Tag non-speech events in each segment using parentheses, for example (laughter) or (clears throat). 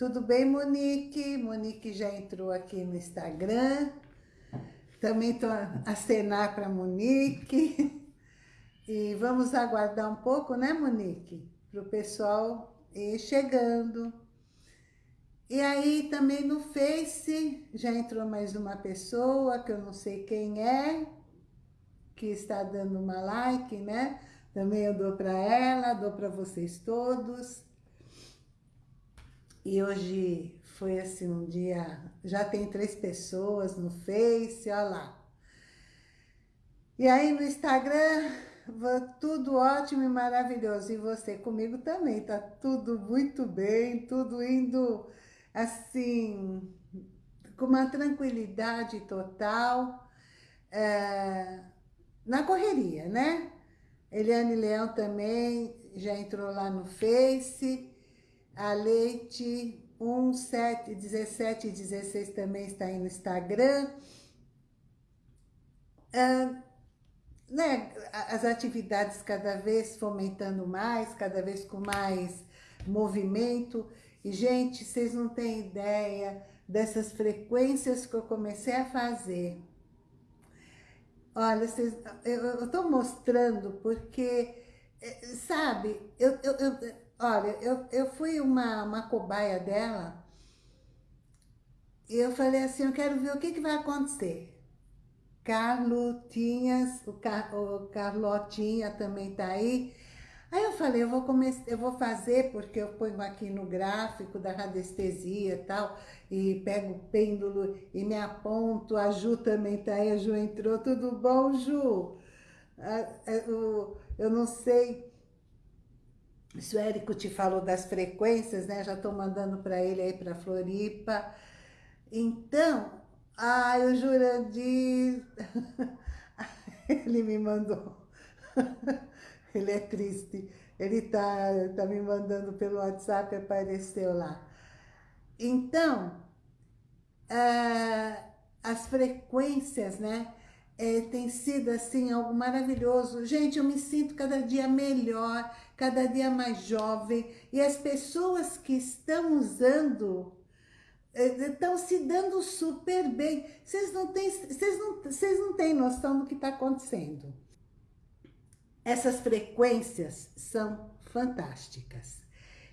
tudo bem Monique? Monique já entrou aqui no Instagram. Também estou a cenar para Monique. E vamos aguardar um pouco, né Monique? Para o pessoal ir chegando. E aí também no Face já entrou mais uma pessoa que eu não sei quem é, que está dando uma like, né? Também eu dou para ela, dou para vocês todos. E hoje foi assim um dia, já tem três pessoas no Face, olha lá. E aí no Instagram, tudo ótimo e maravilhoso. E você comigo também, tá tudo muito bem, tudo indo assim, com uma tranquilidade total, é, na correria, né? Eliane Leão também já entrou lá no Face, a Leite 17, 17 e 16 também está aí no Instagram. Ah, né, as atividades cada vez fomentando mais, cada vez com mais movimento. E, gente, vocês não têm ideia dessas frequências que eu comecei a fazer. Olha, vocês, eu estou mostrando porque, eh, sabe, eu, eu Olha, eu, eu fui uma, uma cobaia dela e eu falei assim, eu quero ver o que, que vai acontecer. Carlotinhas, o, Car, o Carlotinha também tá aí. Aí eu falei, eu vou, começar, eu vou fazer, porque eu ponho aqui no gráfico da radiestesia e tal, e pego o pêndulo e me aponto, a Ju também tá aí, a Ju entrou, tudo bom, Ju? Eu não sei se o Érico te falou das frequências, né? Já estou mandando para ele aí para Floripa. Então, ai, o Jurandir, (laughs) ele me mandou. (laughs) ele é triste. Ele tá, tá me mandando pelo WhatsApp, apareceu lá. Então, uh, as frequências, né? É, tem sido assim algo maravilhoso. Gente, eu me sinto cada dia melhor, cada dia mais jovem. E as pessoas que estão usando é, estão se dando super bem. Vocês não têm, vocês não, vocês não têm noção do que está acontecendo. Essas frequências são fantásticas.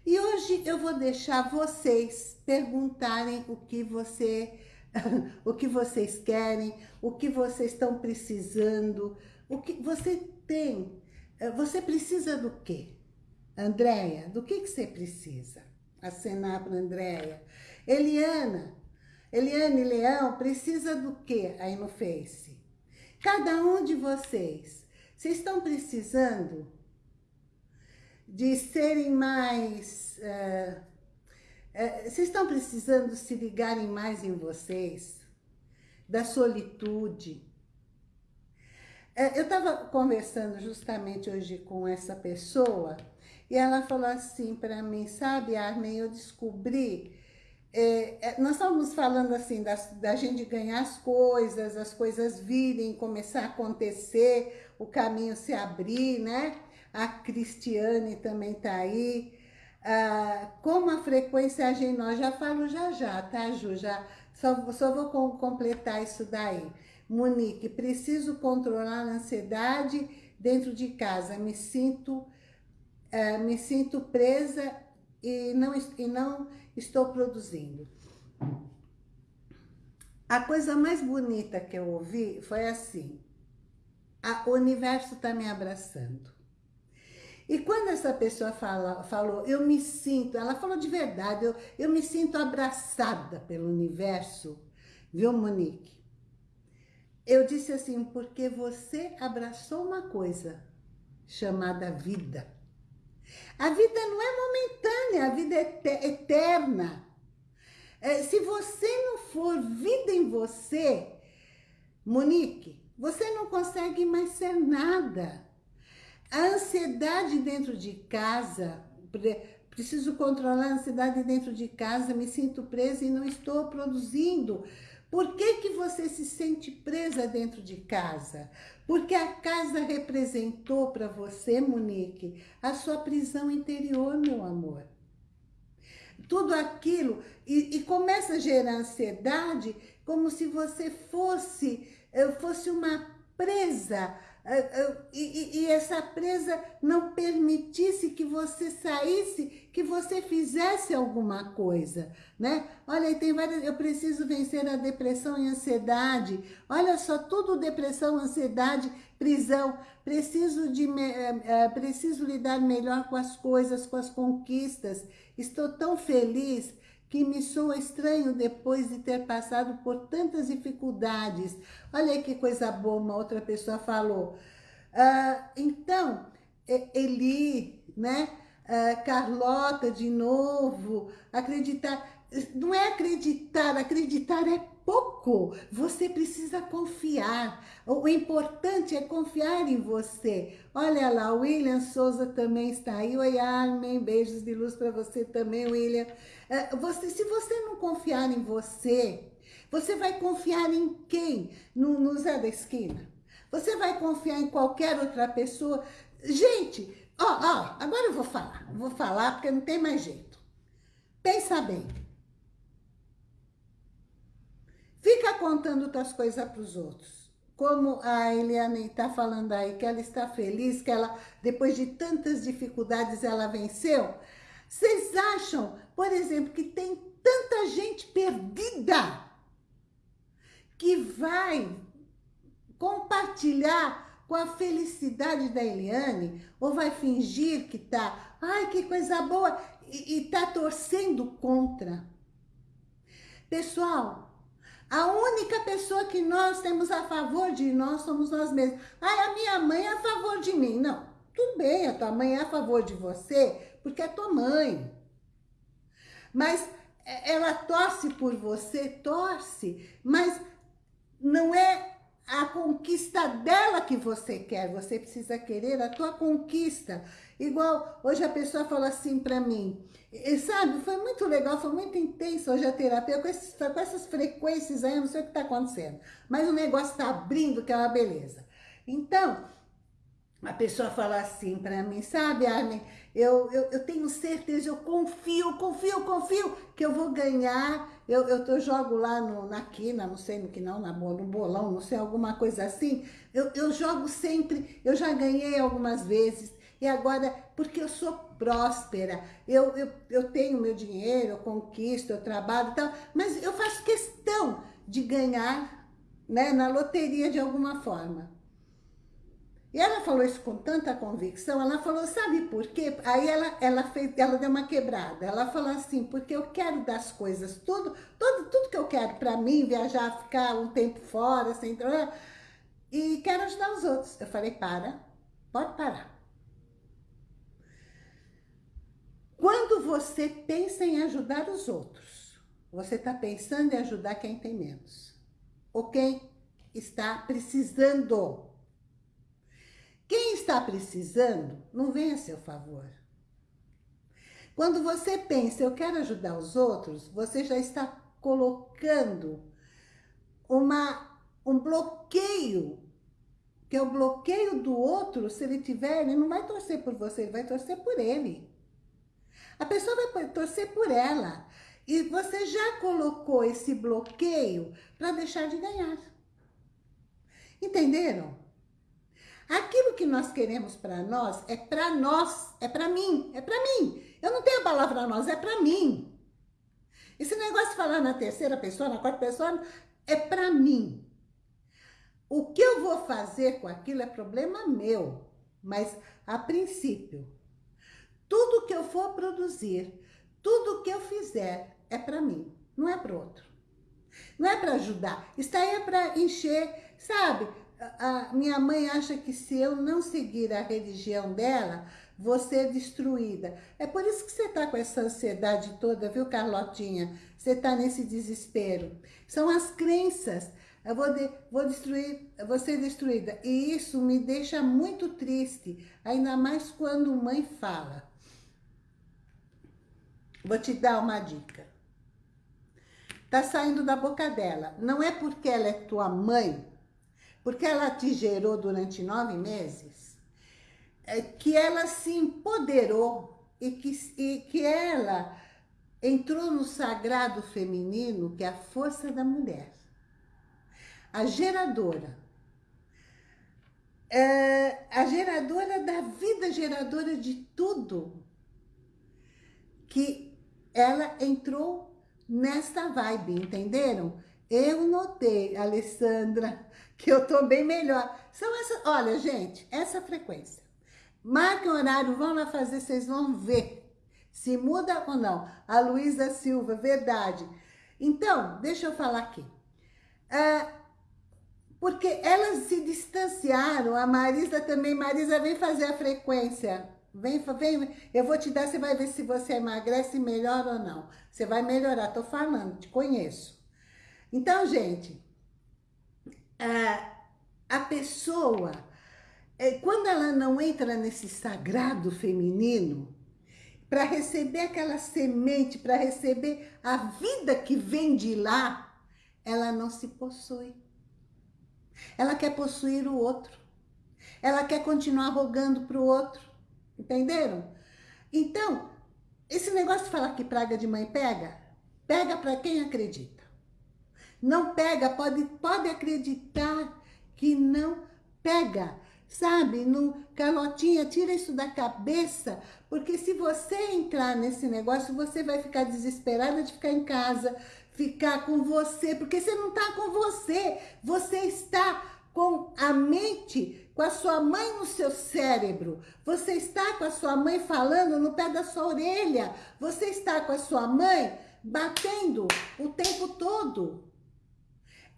E hoje eu vou deixar vocês perguntarem o que você (laughs) o que vocês querem, o que vocês estão precisando, o que você tem. Eh, você precisa do quê? Andréia, do que, que você precisa? Acenar para Andréia. Eliana, Eliane Leão, precisa do quê aí no Face? Cada um de vocês, vocês estão precisando de serem mais... Uh, é, vocês estão precisando se ligarem mais em vocês? Da solitude? É, eu estava conversando justamente hoje com essa pessoa e ela falou assim para mim, sabe, Armin, eu descobri... É, é, nós estávamos falando assim, da, da gente ganhar as coisas, as coisas virem, começar a acontecer, o caminho se abrir, né? A Cristiane também está aí. Ah, como a frequência age em nós, já falo já já, tá Ju? Já, só, só vou com, completar isso daí. Monique, preciso controlar a ansiedade dentro de casa, me sinto, uh, me sinto presa e não, e não estou produzindo. A coisa mais bonita que eu ouvi foi assim, a, o universo está me abraçando. E quando essa pessoa fala, falou, eu me sinto, ela falou de verdade, eu, eu me sinto abraçada pelo universo, viu Monique? Eu disse assim, porque você abraçou uma coisa chamada vida. A vida não é momentânea, a vida é eterna. É, se você não for vida em você, Monique, você não consegue mais ser nada. A ansiedade dentro de casa, preciso controlar a ansiedade dentro de casa, me sinto presa e não estou produzindo. Por que, que você se sente presa dentro de casa? Porque a casa representou para você, Monique, a sua prisão interior, meu amor. tudo aquilo, e, e começa a gerar ansiedade, como se você fosse, eh, fosse uma presa, e, e, essa presa não permitisse que você saísse, que você fizesse alguma coisa, né? Olha, tem várias, eu preciso vencer a depressão e ansiedade, olha só, tudo depressão, ansiedade, prisão, preciso, de, preciso lidar melhor com as coisas, com as conquistas, estou tão feliz, que me soa estranho depois de ter passado por tantas dificuldades. Olha aí que coisa boa, uma outra pessoa falou. Ah, então, Eli, né? Ah, Carlota de novo, acreditar. Não é acreditar, acreditar é pouco. Você precisa confiar. O importante é confiar em você. Olha lá, o William Souza também está aí. Oi, Armin, beijos de luz para você também, William. É, você, se você não confiar em você, você vai confiar em quem? No, no Zé da Esquina? Você vai confiar em qualquer outra pessoa? Gente, ó, ó, agora eu vou falar. Vou falar porque não tem mais jeito. Pensa bem. Fica contando outras coisas para os outros. Como a Eliane está falando aí, que ela está feliz, que ela, depois de tantas dificuldades, ela venceu. Vocês acham, por exemplo, que tem tanta gente perdida que vai compartilhar com a felicidade da Eliane, ou vai fingir que tá, ai, que coisa boa, e, e tá torcendo contra. Pessoal, a única pessoa que nós temos a favor de nós somos nós mesmos. Ah, a minha mãe é a favor de mim. Não, tudo bem, a tua mãe é a favor de você, porque é tua mãe. Mas é, ela torce por você, torce, mas não é a conquista dela que você quer, você precisa querer a tua conquista. Igual, hoje a pessoa falou assim para mim, e, sabe, foi muito legal, foi muito intenso hoje a terapia, com, esses, com essas frequências aí, eu não sei o que está acontecendo, mas o negócio está abrindo, que é uma beleza. Então, a pessoa fala assim para mim, sabe, Armin, eu, eu, eu, tenho certeza, eu confio, confio, confio que eu vou ganhar, eu, eu, eu jogo lá no, na quina, não sei no que não, na, no bolão, não sei, alguma coisa assim, eu, eu jogo sempre, eu já ganhei algumas vezes, e agora, porque eu sou próspera, eu, eu, eu tenho meu dinheiro, eu conquisto, eu trabalho e tal, mas eu faço questão de ganhar né, na loteria de alguma forma. E ela falou isso com tanta convicção, ela falou, sabe por quê? Aí ela, ela, fez, ela deu uma quebrada, ela falou assim, porque eu quero das coisas, tudo, tudo, tudo que eu quero para mim, viajar, ficar um tempo fora, sem e quero ajudar os outros. Eu falei, para, pode parar. Quando você pensa em ajudar os outros, você está pensando em ajudar quem tem menos. Ou quem está precisando. Quem está precisando, não vem a seu favor. Quando você pensa, eu quero ajudar os outros, você já está colocando uma, um bloqueio, que é o bloqueio do outro, se ele tiver, ele não vai torcer por você, ele vai torcer por ele. A pessoa vai torcer por ela. E você já colocou esse bloqueio para deixar de ganhar. Entenderam? Aquilo que nós queremos para nós é para nós, é para mim, é para mim. Eu não tenho a palavra nós, é para mim. Esse negócio de falar na terceira pessoa, na quarta pessoa, é para mim. O que eu vou fazer com aquilo é problema meu. Mas, a princípio, tudo que eu for produzir, tudo que eu fizer é para mim, não é para outro. Não é para ajudar. Isso aí é para encher, sabe? A, minha mãe acha que se eu não seguir a religião dela, vou ser destruída. É por isso que você está com essa ansiedade toda, viu, Carlotinha? Você está nesse desespero. São as crenças. Eu vou, de, vou destruir, vou ser destruída. E isso me deixa muito triste, ainda mais quando mãe fala. Vou te dar uma dica. Tá saindo da boca dela. Não é porque ela é tua mãe, porque ela te gerou durante nove meses, é que ela se empoderou e que, e que ela entrou no sagrado feminino, que é a força da mulher. A geradora. É a geradora da vida, geradora de tudo. Que ela entrou nesta vibe, entenderam? Eu notei, Alessandra, (laughs) que eu tô bem melhor. São essas, olha, gente, essa frequência. Marquem horário, vão lá fazer, vocês vão ver se muda ou não. A Luísa Silva, verdade. Então, deixa eu falar aqui. É, porque elas se distanciaram, a Marisa também. Marisa, vem fazer a frequência. Vem, vem, eu vou te dar, você vai ver se você emagrece melhor ou não. Você vai melhorar, tô falando, te conheço. Então, gente, a, a pessoa, é, quando ela não entra nesse sagrado feminino, para receber aquela semente, para receber a vida que vem de lá, ela não se possui. Ela quer possuir o outro. Ela quer continuar rogando para o outro. Entenderam? Então, esse negócio de falar que praga de mãe pega, pega para quem acredita. Não pega, pode, pode acreditar que não pega. Sabe, no Carlotinha, tira isso da cabeça, porque se você entrar nesse negócio, você vai ficar desesperada de ficar em casa, ficar com você, porque você não está com você, você está com a mente, com a sua mãe no seu cérebro, você está com a sua mãe falando no pé da sua orelha, você está com a sua mãe batendo o tempo todo.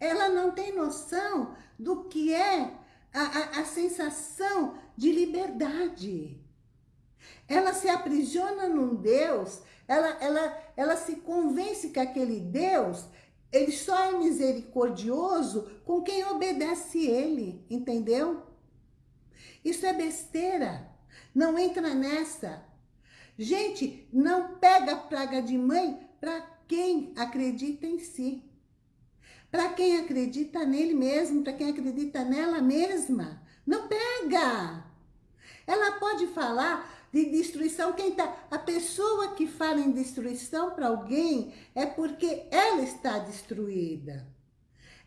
Ela não tem noção do que é a, a, a sensação de liberdade. Ela se aprisiona num Deus, ela, ela, ela se convence que aquele Deus, ele só é misericordioso com quem obedece ele, entendeu? Isso é besteira, não entra nessa. Gente, não pega praga de mãe para quem acredita em si. Para quem acredita nele mesmo, para quem acredita nela mesma. Não pega. Ela pode falar de destruição. Quem tá, a pessoa que fala em destruição para alguém é porque ela está destruída.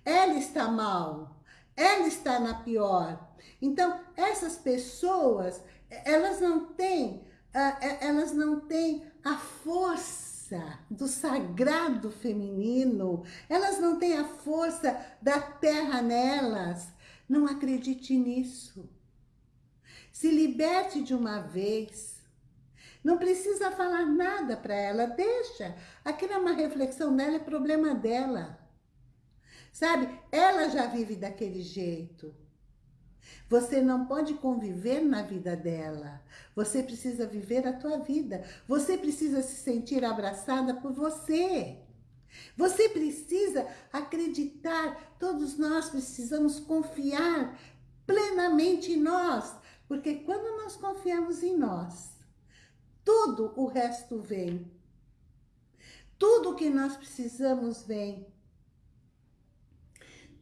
Ela está mal. Ela está na pior. Então, essas pessoas, elas não têm, ah, é, elas não têm a força força do sagrado feminino, elas não têm a força da terra nelas. Não acredite nisso. Se liberte de uma vez. Não precisa falar nada para ela, deixa. Aquilo é uma reflexão dela, é problema dela. Sabe, ela já vive daquele jeito. Você não pode conviver na vida dela. Você precisa viver a tua vida. Você precisa se sentir abraçada por você. Você precisa acreditar. Todos nós precisamos confiar plenamente em nós. Porque quando nós confiamos em nós, tudo o resto vem. Tudo que nós precisamos vem.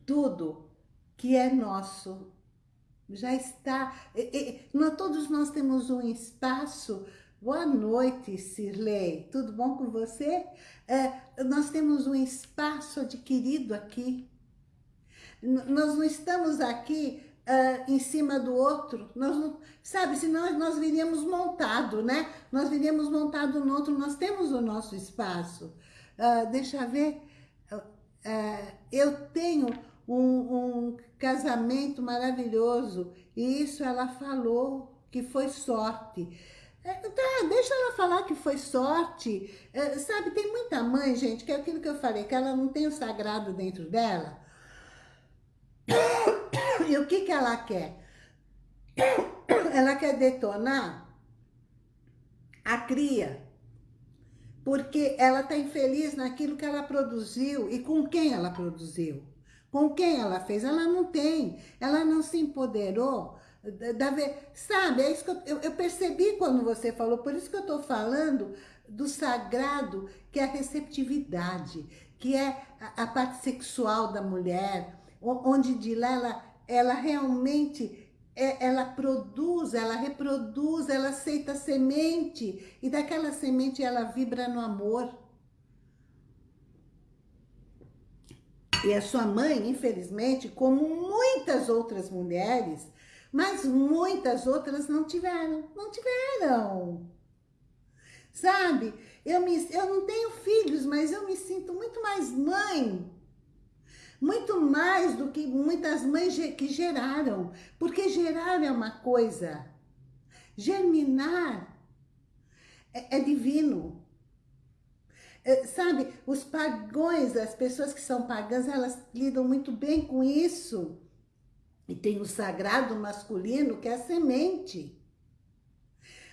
Tudo que é nosso já está. E, e, nós, todos nós temos um espaço. Boa noite, Cirlei. Tudo bom com você? É, nós temos um espaço adquirido aqui. N nós não estamos aqui uh, em cima do outro. Nós não, sabe, senão nós viríamos montado, né? Nós viríamos montado no outro. Nós temos o nosso espaço. Uh, deixa ver. Uh, eu tenho um, um casamento maravilhoso. E isso ela falou que foi sorte. É, tá, deixa ela falar que foi sorte. É, sabe, tem muita mãe, gente, que é aquilo que eu falei, que ela não tem o sagrado dentro dela. (coughs) E o que que ela quer? (coughs) Ela quer detonar a cria. Porque ela está infeliz naquilo que ela produziu e com quem ela produziu. Com quem ela fez? Ela não tem. Ela não se empoderou. Da, sabe, é isso que eu, eu, percebi quando você falou, por isso que eu estou falando do sagrado, que é a receptividade, que é a, a parte sexual da mulher, onde de lá ela, ela realmente é, ela produz ela reproduz, ela aceita semente, e daquela semente ela vibra no amor. E a sua mãe, infelizmente, como muitas outras mulheres, mas muitas outras não tiveram, não tiveram. Sabe? Eu, me, eu não tenho filhos, mas eu me sinto muito mais mãe. Muito mais do que muitas mães que geraram. Porque gerar é uma coisa. Germinar é, é divino. É, sabe, os pagões, as pessoas que são pagãs, elas lidam muito bem com isso. E tem o sagrado masculino, que é a semente.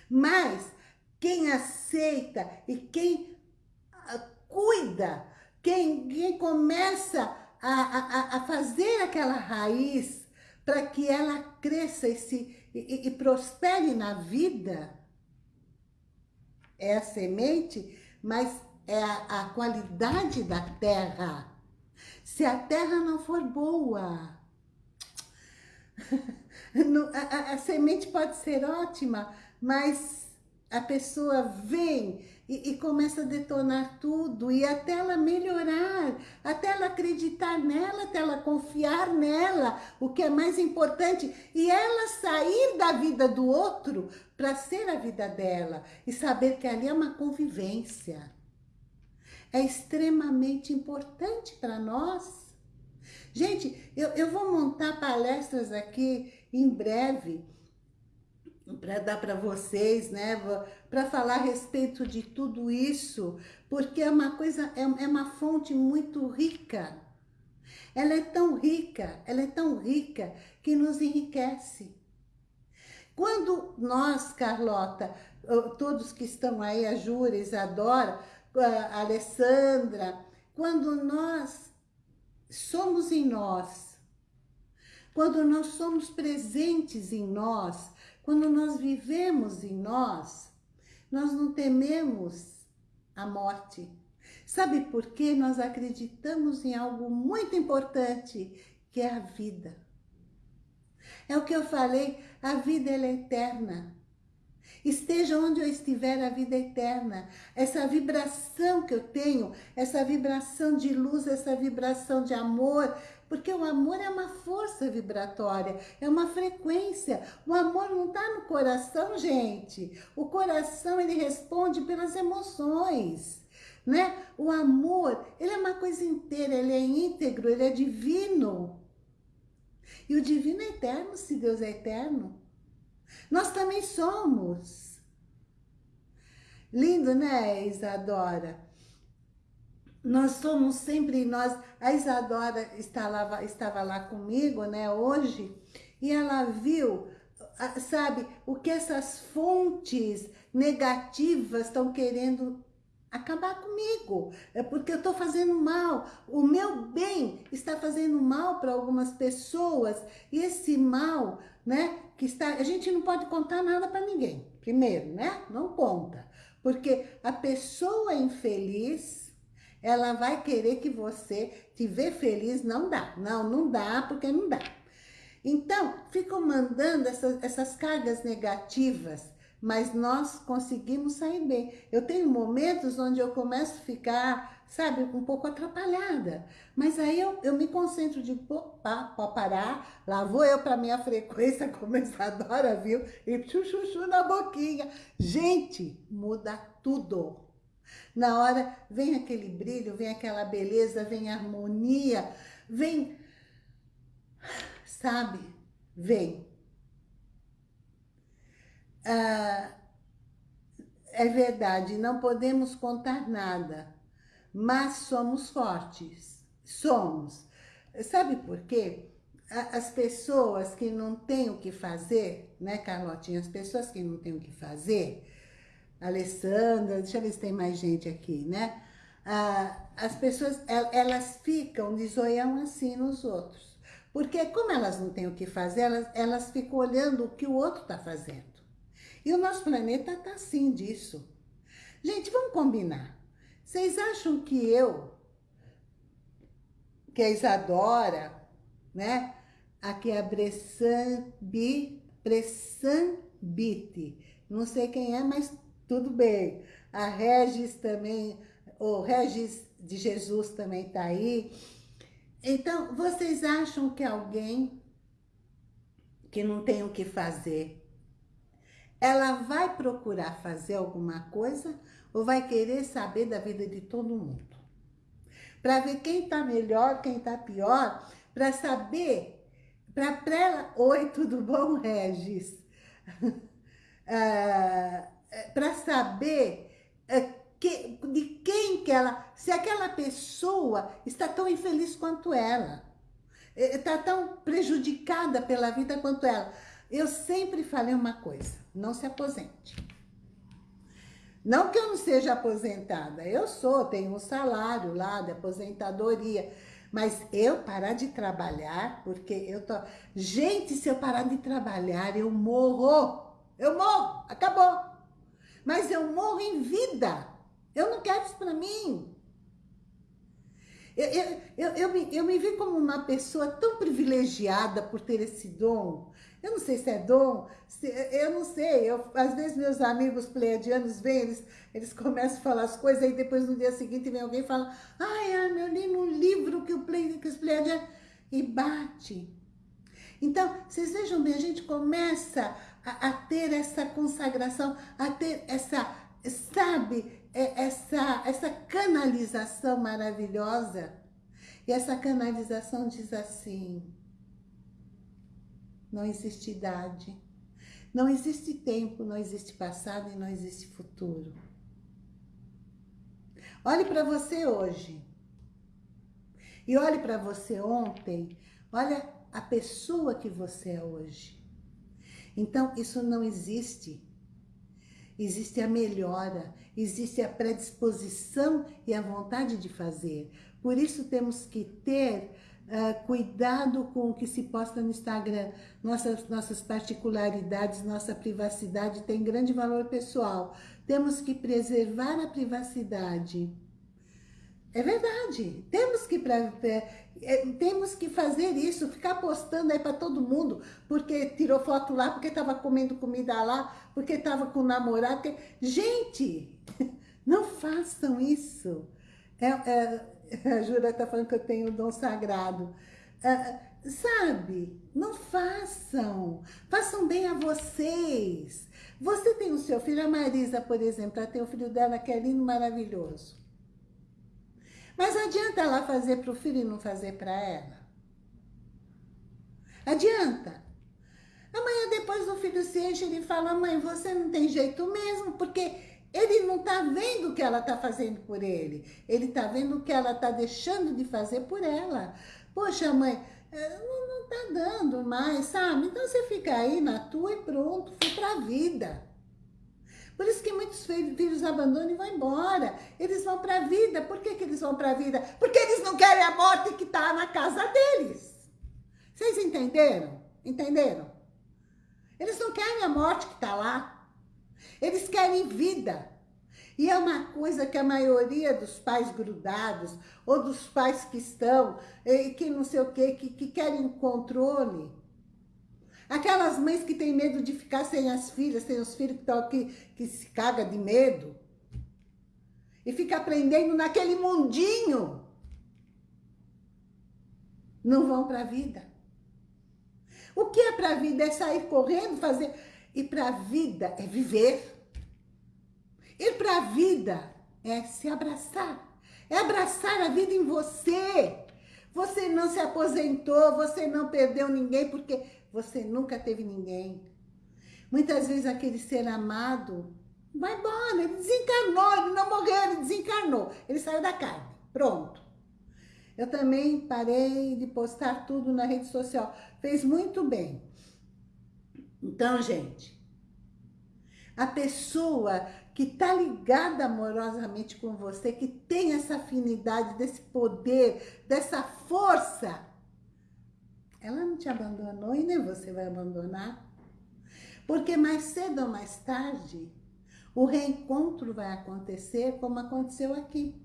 Mas quem aceita e quem ah, cuida, quem, quem começa a, a, a fazer aquela raiz para que ela cresça e, se, e, e prospere na vida, é a semente, mas é a, a qualidade da terra. Se a terra não for boa, (laughs) a, a, a, semente pode ser ótima, mas a pessoa vem e, e, começa a detonar tudo, e até ela melhorar, até ela acreditar nela, até ela confiar nela, o que é mais importante, e ela sair da vida do outro para ser a vida dela, e saber que ali é uma convivência. É extremamente importante para nós. Gente, eu, eu vou montar palestras aqui em breve, para dar para vocês, né? Para falar a respeito de tudo isso, porque é uma coisa, é, é uma fonte muito rica. Ela é tão rica, ela é tão rica que nos enriquece. Quando nós, Carlota, todos que estão aí, a Júlia, Isadora, a Alessandra, quando nós somos em nós, quando nós somos presentes em nós, quando nós vivemos em nós, nós não tememos a morte. Sabe por quê? Nós acreditamos em algo muito importante, que é a vida. É o que eu falei, a vida é eterna. Esteja onde eu estiver, a vida é eterna. Essa vibração que eu tenho, essa vibração de luz, essa vibração de amor, porque o amor é uma força vibratória, é uma frequência. O amor não está no coração, gente. O coração, ele responde pelas emoções. Né? O amor, ele é uma coisa inteira, ele é íntegro, ele é divino. E o divino é eterno, se Deus é eterno. Nós também somos. Lindo, né, Isadora? nós somos sempre nós. A Isadora estava, estava lá comigo, né, hoje, e ela viu, sabe, o que essas fontes negativas estão querendo acabar comigo. É porque eu estou fazendo mal. O meu bem está fazendo mal para algumas pessoas. E esse mal, né, que está... A gente não pode contar nada para ninguém. Primeiro, né? Não conta. Porque a pessoa infeliz ela vai querer que você te vê feliz, não dá. Não, não dá, porque não dá. Então, ficam mandando essas, essas cargas negativas, mas nós conseguimos sair bem. Eu tenho momentos onde eu começo a ficar, sabe, um pouco atrapalhada. Mas aí eu, eu me concentro de, opa, pode parar, lá vou eu para minha (laughs) frequência, como adora, viu? E chuchuchu na boquinha. Gente, muda tudo. Na hora vem aquele brilho, vem aquela beleza, vem harmonia, vem, sabe? Vem. Ah, é verdade, não podemos contar nada, mas somos fortes, somos. Sabe por quê? As pessoas que não têm o que fazer, né, Carlotinha? As pessoas que não têm o que fazer, Alessandra, deixa eu ver se tem mais gente aqui, né? Ah, as pessoas, elas ficam de zoião assim nos outros. Porque como elas não têm o que fazer, elas, elas ficam olhando o que o outro está fazendo. E o nosso planeta está assim disso. Gente, vamos combinar. Vocês acham que eu, que a Isadora, né? Aqui é a Bressan, Bi, Bressan Biti. Não sei quem é, mas tudo bem. A Regis também, o Regis de Jesus também está aí. Então, vocês acham que alguém que não tem o que fazer, ela vai procurar fazer alguma coisa ou vai querer saber da vida de todo mundo? Para ver quem está melhor, quem está pior, para saber, para ela... Oi, tudo bom, Regis? (laughs) Ah, para saber uh, que, de quem que ela... Se aquela pessoa está tão infeliz quanto ela. Está tão prejudicada pela vida quanto ela. Eu sempre falei uma coisa. Não se aposente. Não que eu não seja aposentada. Eu sou, tenho um salário lá de aposentadoria. Mas eu parar de trabalhar, porque eu tô... Gente, se eu parar de trabalhar, eu morro. Eu morro, acabou. Mas eu morro em vida. Eu não quero isso para mim. Eu, eu, eu, eu, me, eu me vi como uma pessoa tão privilegiada por ter esse dom. Eu não sei se é dom, se, eu não sei. Eu, às vezes meus amigos pleiadianos vêm, eles, eles começam a falar as coisas, aí depois no dia seguinte vem alguém e fala ai, Ana, eu li no livro que, o play, que os pleiadianos... E bate. Então, vocês vejam bem, a gente começa a, a ter essa consagração, a ter essa, sabe, é, essa, essa canalização maravilhosa. E essa canalização diz assim, não existe idade, não existe tempo, não existe passado e não existe futuro. Olhe para você hoje. E olhe para você ontem. Olha a pessoa que você é hoje. Então, isso não existe. Existe a melhora, existe a predisposição e a vontade de fazer. Por isso temos que ter uh, cuidado com o que se posta no Instagram. Nossas, nossas particularidades, nossa privacidade tem grande valor pessoal. Temos que preservar a privacidade. É verdade, temos que, pra, é, temos que fazer isso, ficar postando aí para todo mundo, porque tirou foto lá, porque estava comendo comida lá, porque estava com namorado. Gente, (laughs) não façam isso. É, é, a Jura está falando que eu tenho o dom sagrado. É, sabe, não façam. Façam bem a vocês. Você tem o seu filho, a Marisa, por exemplo, ela tem o filho dela que é lindo, maravilhoso. Mas adianta ela fazer para o filho e não fazer para ela? Adianta. Amanhã depois o filho se enche e fala, mãe, você não tem jeito mesmo, porque ele não está vendo o que ela está fazendo por ele. Ele está vendo o que ela está deixando de fazer por ela. Poxa, mãe, eh, não está dando mais, sabe? Então você fica aí na tua e pronto, foi para a vida. Por isso que muitos filhos abandonam e vão embora. Eles vão para a vida. Por que, que eles vão para a vida? Porque eles não querem a morte que está na casa deles. Vocês entenderam? Entenderam? Eles não querem a morte que está lá. Eles querem vida. E é uma coisa que a maioria dos pais grudados, ou dos pais que estão, e que não sei o quê, que, que querem controle, Aquelas mães que têm medo de ficar sem as filhas, sem os filhos que estão aqui, que se caga de medo. E fica aprendendo naquele mundinho. Não vão para a vida. O que é para a vida? É sair correndo, fazer... E para a vida é viver. Ir para a vida é se abraçar. É abraçar a vida em você. Você não se aposentou, você não perdeu ninguém, porque você nunca teve ninguém. Muitas vezes aquele ser amado vai embora, ele desencarnou, ele não morreu, ele desencarnou. Ele saiu da carne, pronto. Eu também parei de postar tudo na rede social. Fez muito bem. Então, gente, a pessoa que está ligada amorosamente com você, que tem essa afinidade, desse poder, dessa força, ela não te abandonou e nem você vai abandonar. Porque mais cedo ou mais tarde, o reencontro vai acontecer como aconteceu aqui.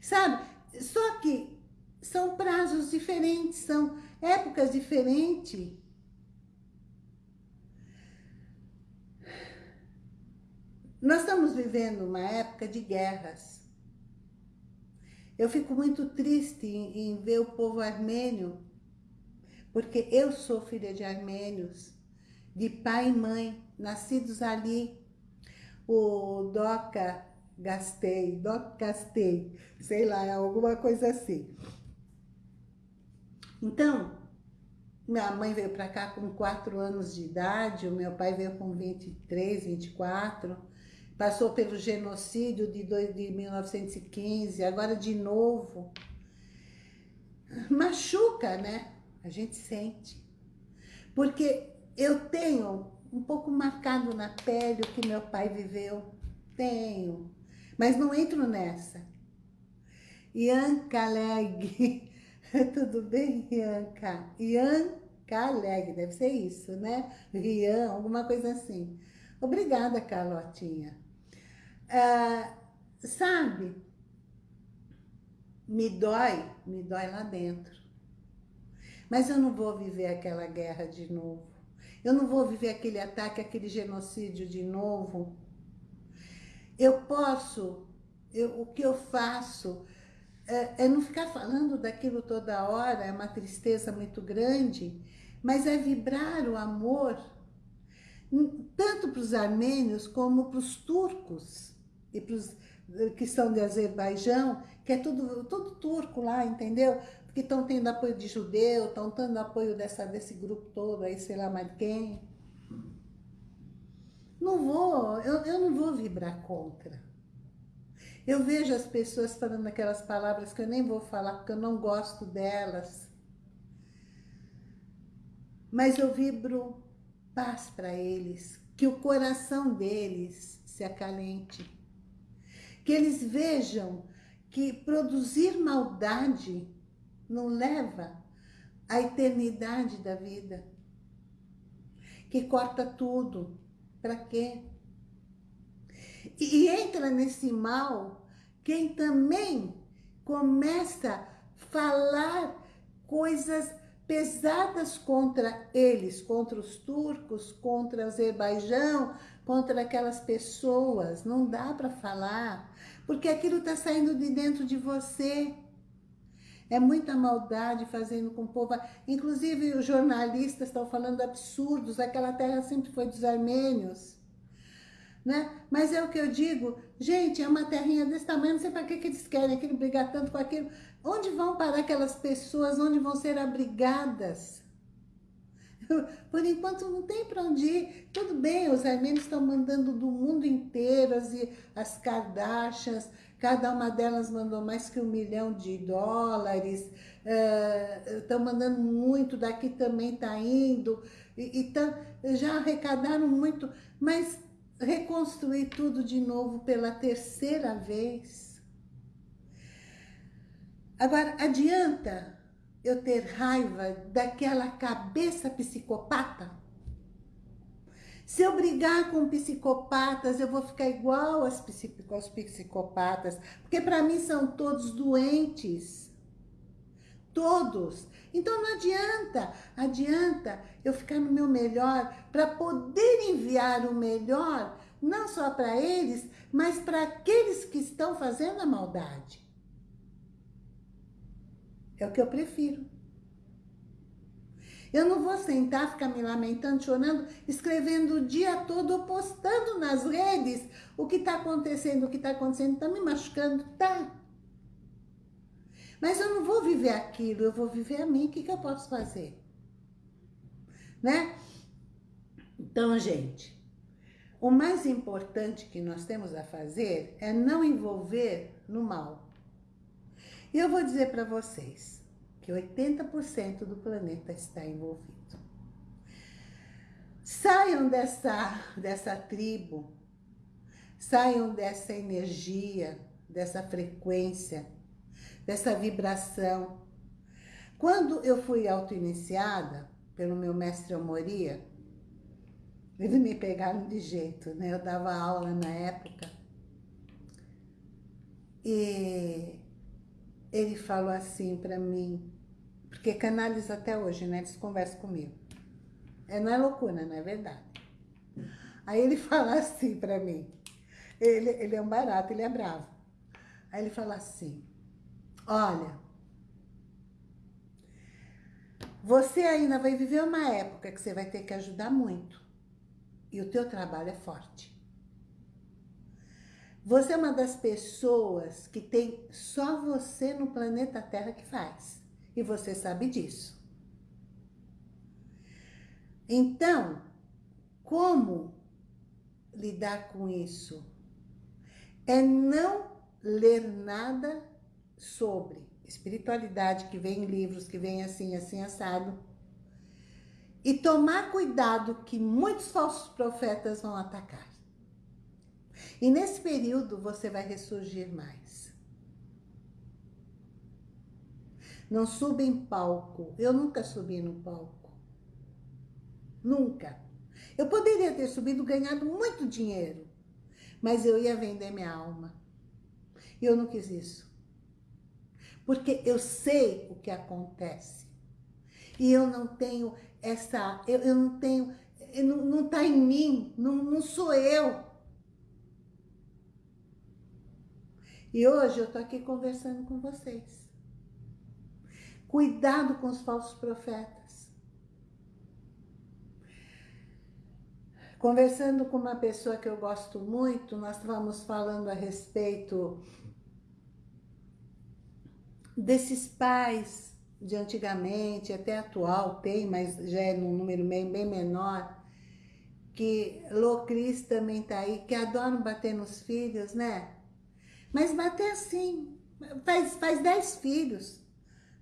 Sabe? Só que são prazos diferentes, são épocas diferentes. Nós estamos vivendo uma época de guerras. Eu fico muito triste em, em ver o povo armênio, porque eu sou filha de armênios, de pai e mãe, nascidos ali. O Doca Gastei, Doca Gastei, sei lá, alguma coisa assim. Então, minha mãe veio para cá com 4 anos de idade, o meu pai veio com 23, 24, passou pelo genocídio de, de 1915, agora de novo. Machuca, né? A gente sente. Porque eu tenho um pouco marcado na pele o que meu pai viveu. Tenho. Mas não entro nessa. Ian Caleg (laughs) Tudo bem, Ianca? Ianca Alegre, deve ser isso, né? Rian, alguma coisa assim. Obrigada, Carlotinha. Ah, sabe, me dói, me dói lá dentro. Mas eu não vou viver aquela guerra de novo. Eu não vou viver aquele ataque, aquele genocídio de novo. Eu posso, eu, o que eu faço é, é não ficar falando daquilo toda hora, é uma tristeza muito grande, mas é vibrar o amor, tanto para os armênios como para os turcos, e para os que são de Azerbaijão, que é tudo, tudo turco lá, entendeu? Que estão tendo apoio de judeu, estão tendo apoio dessa, desse grupo todo aí, sei lá mais quem. Não vou, eu, eu não vou vibrar contra. Eu vejo as pessoas falando aquelas palavras que eu nem vou falar, porque eu não gosto delas. Mas eu vibro paz para eles, que o coração deles se acalente. Que eles vejam que produzir maldade não leva à eternidade da vida. Que corta tudo. Para quê? E entra nesse mal quem também começa a falar coisas pesadas contra eles, contra os turcos, contra o Azerbaijão, contra aquelas pessoas. Não dá para falar, porque aquilo está saindo de dentro de você. É muita maldade fazendo com o povo. Inclusive, os jornalistas estão falando absurdos. Aquela terra sempre foi dos armênios né? Mas é o que eu digo, gente, é uma terrinha desse tamanho, não sei para que, que eles querem aquilo, brigar tanto com aquilo. Onde vão parar aquelas pessoas, onde vão ser abrigadas? (laughs) Por enquanto não tem para onde ir. Tudo bem, os armênios estão mandando do mundo inteiro, as, as Kardashians, cada uma delas mandou mais que um milhão de dólares, estão uh, mandando muito, daqui também está indo, e, e já arrecadaram muito, mas reconstruir tudo de novo pela terceira vez. Agora, adianta eu ter raiva daquela cabeça psicopata? Se eu brigar com psicopatas, eu vou ficar igual aos psicopatas, porque para mim são todos doentes. Todos. Então não adianta, adianta eu ficar no meu melhor para poder enviar o melhor, não só para eles, mas para aqueles que estão fazendo a maldade. É o que eu prefiro. Eu não vou sentar, ficar me lamentando, chorando, escrevendo o dia todo, postando nas redes o que está acontecendo, o que está acontecendo, está me machucando, tá? Mas eu não vou viver aquilo, eu vou viver a mim. O que, que eu posso fazer? Né? Então, gente, o mais importante que nós temos a fazer é não envolver no mal. E eu vou dizer para vocês que 80% do planeta está envolvido. Saiam dessa, dessa tribo, saiam dessa energia, dessa frequência, dessa vibração. Quando eu fui auto-iniciada pelo meu mestre Amoria, eles me pegaram de jeito, né? Eu dava aula na época. E ele falou assim para mim, porque canaliza até hoje, né? Eles conversam comigo. É, não é loucura, não é verdade. Aí ele (laughs) falou assim para mim, Ele, ele é um barato, ele é bravo. Aí ele fala assim, olha, você ainda vai viver uma época que você vai ter que ajudar muito. E o teu trabalho é forte. Você é uma das pessoas que tem só você no planeta Terra que faz. E você sabe disso. Então, como lidar com isso? É não ler nada sobre espiritualidade, que vem em livros, que vem assim, assim, assado. E tomar cuidado que muitos falsos profetas vão atacar. E nesse período você vai ressurgir mais. Não suba em palco. Eu nunca subi no palco. Nunca. Eu poderia ter subido ganhado muito dinheiro, mas eu ia vender minha alma. E eu não quis isso. Porque eu sei o que acontece. E eu não tenho essa... Eu, eu não tenho... Não, não tá em mim. Não, não sou eu. E hoje eu tô aqui conversando com vocês. Cuidado com os falsos profetas. Conversando com uma pessoa que eu gosto muito, nós estávamos falando a respeito desses pais de antigamente, até atual tem, mas já é num número bem, bem menor, que Locris também tá aí, que adoram bater nos filhos, né? Mas bater assim, faz, faz dez filhos,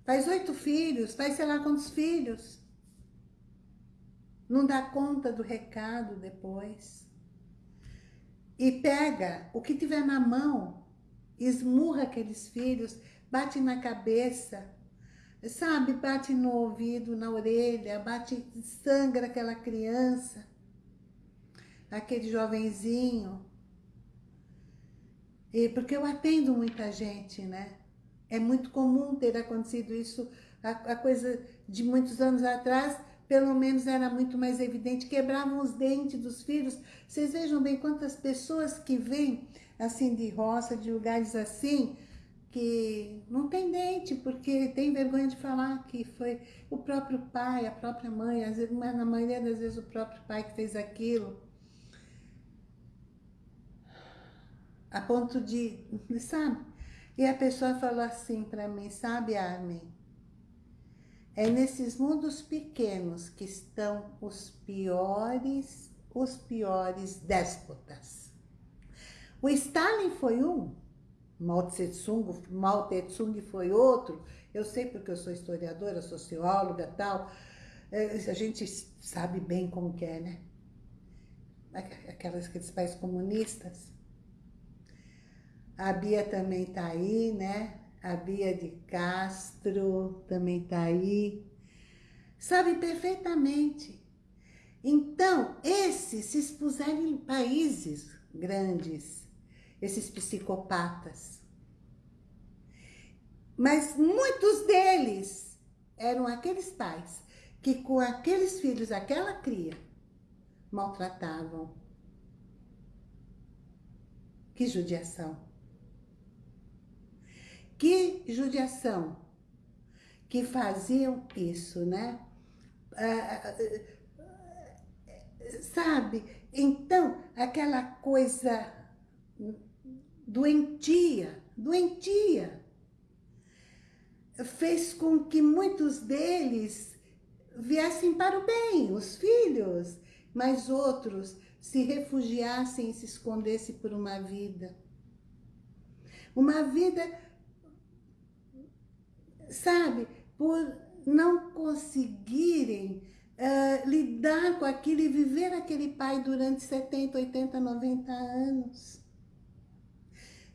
faz oito filhos, faz sei lá quantos filhos. Não dá conta do recado depois. E pega o que tiver na mão, esmurra aqueles filhos, bate na cabeça, sabe? Bate no ouvido, na orelha, bate, sangra aquela criança, aquele jovenzinho. E porque eu atendo muita gente, né? É muito comum ter acontecido isso, a, a coisa de muitos anos atrás, pelo menos era muito mais evidente, quebravam os dentes dos filhos. Vocês vejam bem quantas pessoas que vêm, assim, de roça, de lugares assim, que não tem dente, porque tem vergonha de falar que foi o próprio pai, a própria mãe, às vezes, mas na maioria das vezes o próprio pai que fez aquilo. A ponto de, sabe? E a pessoa falou assim para mim, sabe, Armin? É nesses mundos pequenos que estão os piores, os piores déspotas. O Stalin foi um, Mao Tse Tung, Mao Tse Tung foi outro, eu sei porque eu sou historiadora, socióloga tal, é, a gente sabe bem como que é, né? Aquelas, aqueles países comunistas. A Bia também tá aí, né? A Bia de Castro também tá aí. Sabe perfeitamente. Então, esses se expuseram em países grandes, esses psicopatas. Mas muitos deles eram aqueles pais que com aqueles filhos, aquela cria, maltratavam. Que judiação. Que judiação. Que faziam isso, né? Ah, sabe? Então, aquela coisa doentia, doentia, fez com que muitos deles viessem para o bem, os filhos, mas outros se refugiassem e se escondessem por uma vida. Uma vida, sabe, por não conseguirem uh, lidar com aquilo e viver aquele pai durante 70, 80, 90 anos.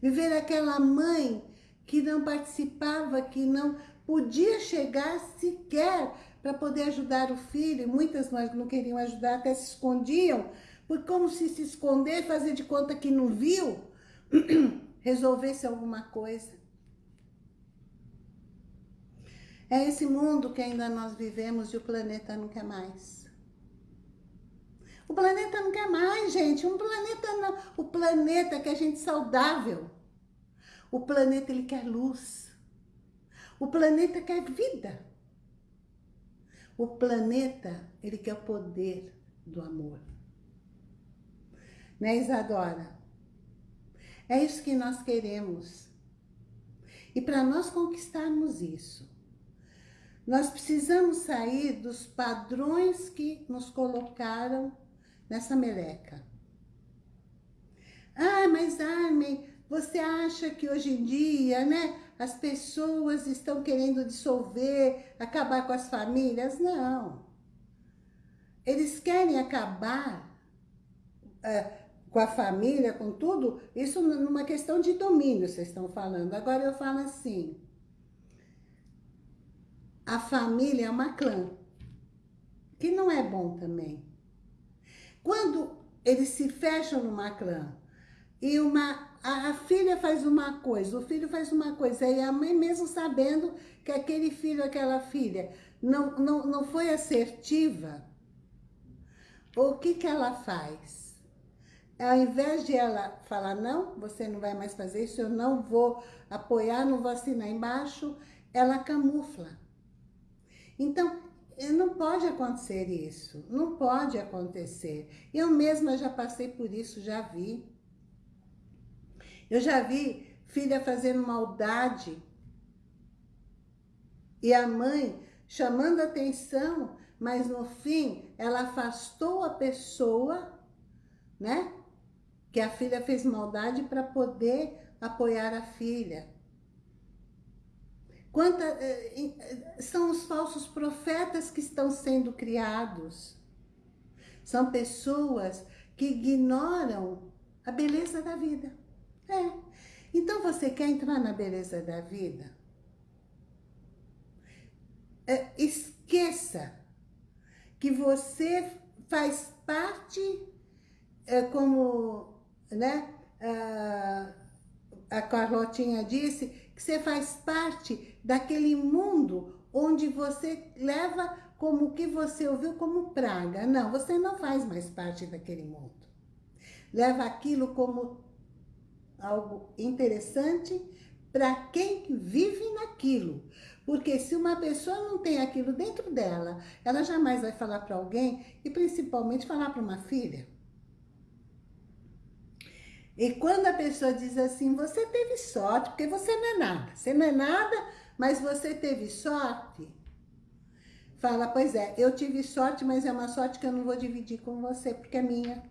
Viver aquela mãe que não participava, que não podia chegar sequer para poder ajudar o filho. Muitas não queriam ajudar, até se escondiam, por como se se esconder, fazer de conta que não viu, (clears throat) resolvesse alguma coisa. É esse mundo que ainda nós vivemos e o planeta nunca mais. O planeta não quer mais, gente. Um planeta não. O planeta quer gente saudável. O planeta, ele quer luz. O planeta quer vida. O planeta, ele quer o poder do amor. Né, Isadora? É isso que nós queremos. E para nós conquistarmos isso, nós precisamos sair dos padrões que nos colocaram nessa meleca. Ah, mas Armin, você acha que hoje em dia, né, as pessoas estão querendo dissolver, acabar com as famílias? Não. Eles querem acabar é, com a família, com tudo, isso numa questão de domínio, vocês estão falando. Agora eu falo assim, a família é uma clã, que não é bom também. Quando eles se fecham numa clã e uma, a, a, filha faz uma coisa, o filho faz uma coisa, e a mãe mesmo sabendo que aquele filho, aquela filha não, não, não foi assertiva, o que, que ela faz? Ao invés de ela falar, não, você não vai mais fazer isso, eu não vou apoiar, não vou assinar embaixo, ela camufla. Então, não pode acontecer isso, não pode acontecer. Eu mesma já passei por isso, já vi. Eu já vi filha fazendo maldade e a mãe chamando atenção, mas no fim ela afastou a pessoa, né? Que a filha fez maldade para poder apoiar a filha. Quanta, eh, eh, são os falsos profetas que estão sendo criados. São pessoas que ignoram a beleza da vida. É. Então, você quer entrar na beleza da vida? É, esqueça que você faz parte, é, como né, a, a Carlotinha disse, que você faz parte daquele mundo onde você leva como o que você ouviu como praga. Não, você não faz mais parte daquele mundo. Leva aquilo como algo interessante para quem vive naquilo. Porque se uma pessoa não tem aquilo dentro dela, ela jamais vai falar para alguém e principalmente falar para uma filha. E quando a pessoa diz assim, você teve sorte, porque você não é nada. Você não é nada, mas você teve sorte? Fala, pois é, eu tive sorte, mas é uma sorte que eu não vou dividir com você, porque é minha.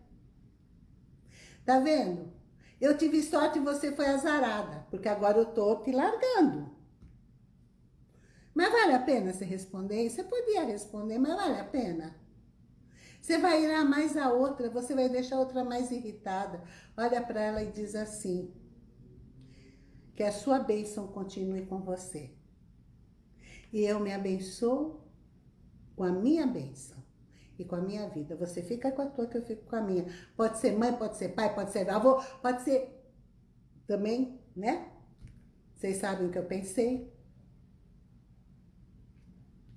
Tá vendo? Eu tive sorte e você foi azarada, porque agora eu tô te largando. Mas vale a pena você responder? Você podia responder, mas vale a pena? Você vai ir mais a outra, você vai deixar a outra mais irritada. Olha para ela e diz assim, que a sua bênção continue com você. E eu me abençoo com a minha bênção e com a minha vida. Você fica com a tua, que eu fico com a minha. Pode ser mãe, pode ser pai, pode ser avô, pode ser também, né? Vocês sabem o que eu pensei.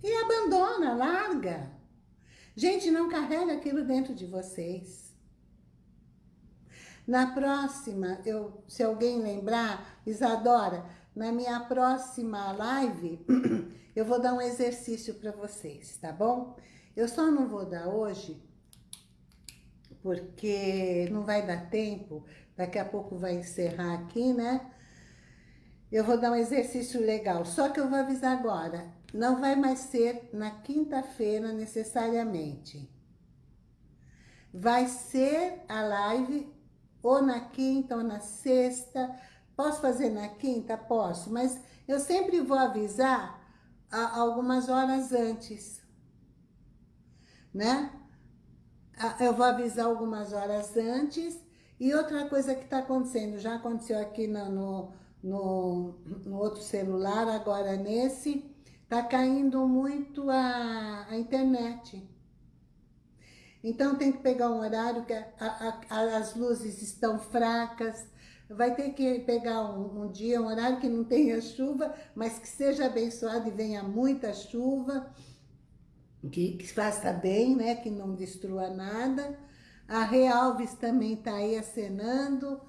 E abandona, larga. Gente, não carrega aquilo dentro de vocês. Na próxima, eu, se alguém lembrar, Isadora, na minha próxima live, (clears throat) eu vou dar um exercício para vocês, tá bom? Eu só não vou dar hoje, porque não vai dar tempo, daqui a pouco vai encerrar aqui, né? Eu vou dar um exercício legal, só que eu vou avisar agora, não vai mais ser na quinta-feira necessariamente. Vai ser a live ou na quinta ou na sexta, Posso fazer na quinta? Posso, mas eu sempre vou avisar algumas horas antes, né? Eu vou avisar algumas horas antes. E outra coisa que está acontecendo, já aconteceu aqui no, no, no, no, outro celular, agora nesse, está caindo muito a, a internet. Então tem que pegar um horário que a, a, as luzes estão fracas, vai ter que pegar um, um, dia, um horário que não tenha chuva, mas que seja abençoado e venha muita chuva, que, que faça bem, né? Que não destrua nada. A Realves também está aí acenando.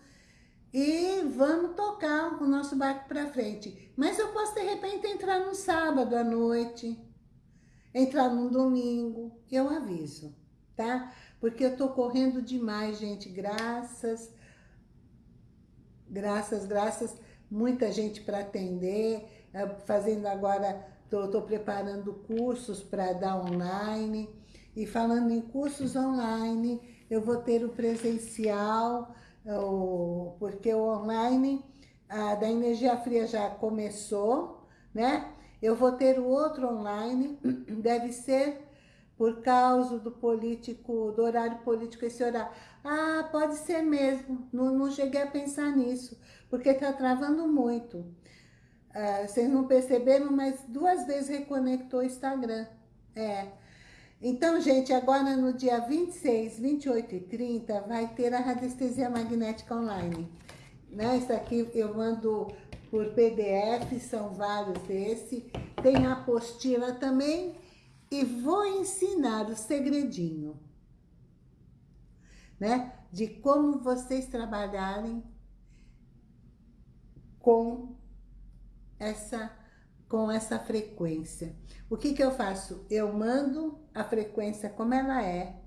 E vamos tocar o nosso barco para frente. Mas eu posso, de repente, entrar no sábado à noite, entrar no domingo, eu aviso, tá? Porque eu tô correndo demais, gente, graças, graças, graças, muita gente para atender, eh, fazendo agora, tô preparando cursos para dar online, e falando em cursos online, eu vou ter o presencial, o, porque o online a, da energia fria já começou, né? Eu vou ter o outro online, (clears throat) deve ser por causa do político, do horário político, esse horário. Ah, pode ser mesmo, não, não cheguei a pensar nisso, porque está travando muito. Ah, vocês não perceberam, mas duas vezes reconectou o Instagram. É, então, gente, agora no dia 26, 28 e 30 vai ter a radiestesia magnética online. Né? Isso aqui eu mando por PDF, são vários desse. Tem a apostila também e vou ensinar o segredinho, né? De como vocês trabalharem com essa com essa frequência. O que, que eu faço? Eu mando a frequência como ela é.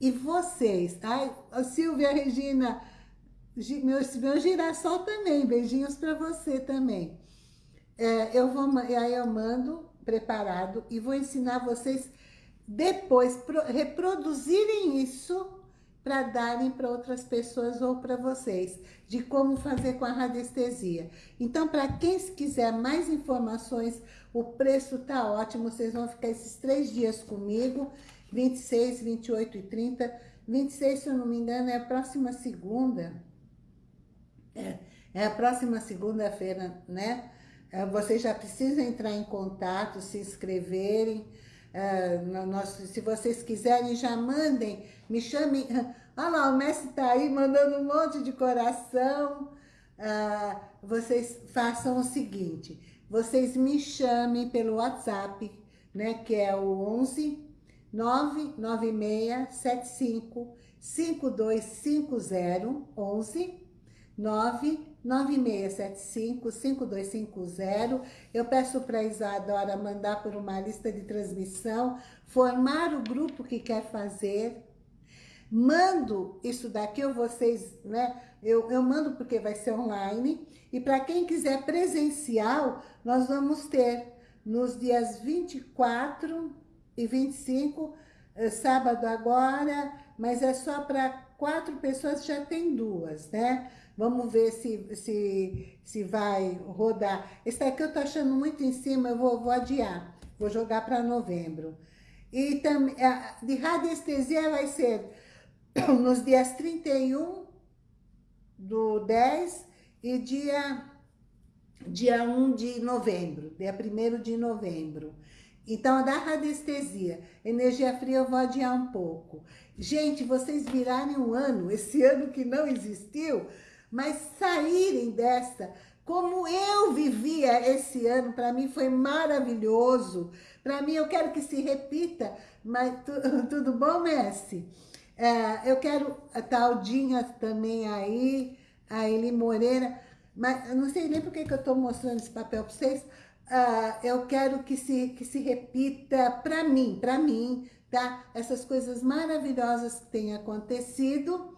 E vocês, ai, Silvia, Regina, meu, meu girassol também, beijinhos para você também. É, eu vou, aí eu mando preparado e vou ensinar vocês depois pro, reproduzirem isso para darem para outras pessoas ou para vocês, de como fazer com a radiestesia. Então, para quem quiser mais informações, o preço tá ótimo, vocês vão ficar esses três dias comigo, 26, 28 e 30. 26, se eu não me engano, é a próxima segunda. É, é a próxima segunda-feira, né? É, vocês já precisam entrar em contato, se inscreverem, é, nós, se vocês quiserem, já mandem, me chamem. (laughs) Olha lá, o mestre está aí mandando um monte de coração. Uh, vocês façam o seguinte, vocês me chamem pelo WhatsApp, né, que é o 11 99675 5250 11 99675-5250. Eu peço para a Isadora mandar por uma lista de transmissão, formar o grupo que quer fazer. Mando isso daqui, eu vocês, né? Eu, eu mando porque vai ser online. E para quem quiser presencial, nós vamos ter nos dias 24 e 25, eh, sábado agora, mas é só para quatro pessoas, já tem duas, né? Vamos ver se, se, se vai rodar. Esse daqui eu tô achando muito em cima, eu vou, vou adiar. Vou jogar para novembro. E também, de radiestesia vai ser (clears throat) nos dias 31 do 10 e dia, dia 1 de novembro, dia 1 de novembro. Então, da radiestesia, energia fria eu vou adiar um pouco. Gente, vocês virarem um ano, esse (laughs) ano que não existiu, mas saírem dessa, como eu vivia esse ano, para mim foi maravilhoso. Para mim, eu quero que se repita, mas tu, (laughs) tudo bom, Messi? É, eu quero a Taldinha também aí, a Eli Moreira, mas eu não sei nem por que, eu estou mostrando esse papel para vocês. Uh, eu quero que se, que se repita para mim, para mim, tá? Essas coisas maravilhosas que têm acontecido